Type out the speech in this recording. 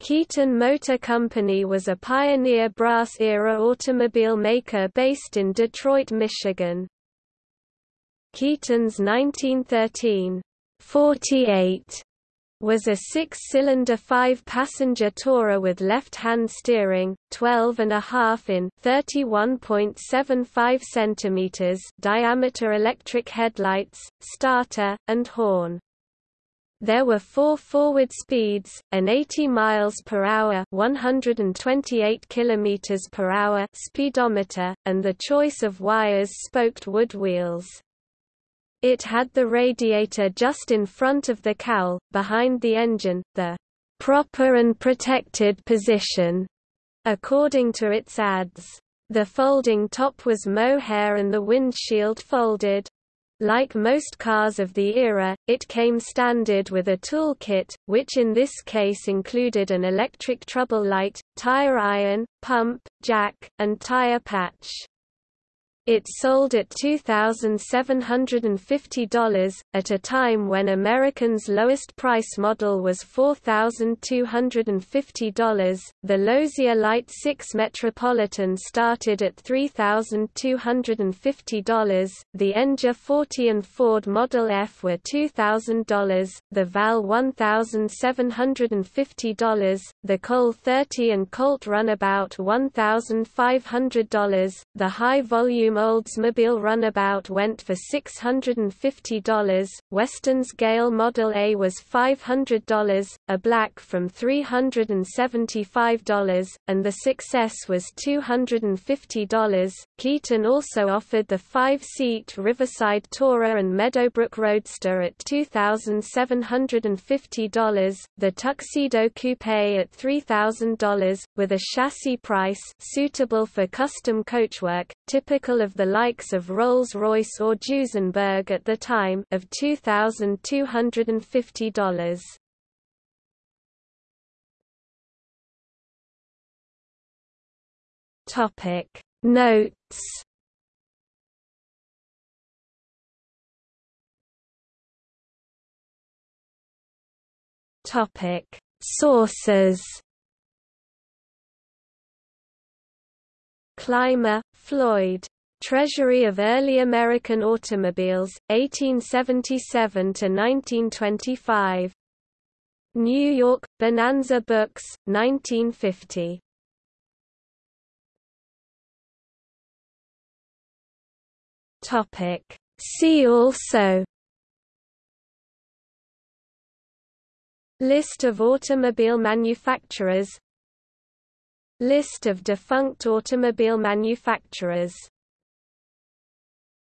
Keeton Motor Company was a pioneer brass-era automobile maker based in Detroit, Michigan. Keeton's 1913 48 was a six-cylinder five-passenger tourer with left-hand steering, 12.5 in 31.75 cm diameter electric headlights, starter, and horn. There were four forward speeds, an 80 miles per hour, 128 kilometers per hour speedometer, and the choice of wires spoked wood wheels. It had the radiator just in front of the cowl, behind the engine, the proper and protected position, according to its ads. The folding top was mohair and the windshield folded. Like most cars of the era, it came standard with a toolkit, which in this case included an electric trouble light, tire iron, pump, jack, and tire patch. It sold at $2,750, at a time when Americans' lowest price model was $4,250. The Lozier Light 6 Metropolitan started at $3,250. The Enger 40 and Ford Model F were $2,000, the Val $1,750, the Cole 30 and Colt Runabout $1,500, the high volume Oldsmobile Runabout went for $650, Western's Gale Model A was $500, a black from $375, and the Success was $250. Keeton also offered the five-seat Riverside Tourer and Meadowbrook Roadster at $2,750, the Tuxedo Coupe at $3,000, with a chassis price suitable for custom coachwork, typical of the likes of Rolls-Royce or Duesenberg at the time of $2,250. Topic Notes Topic Sources Clymer, Floyd. Treasury of Early American Automobiles, 1877–1925. New York, Bonanza Books, 1950. See also List of automobile manufacturers List of defunct automobile manufacturers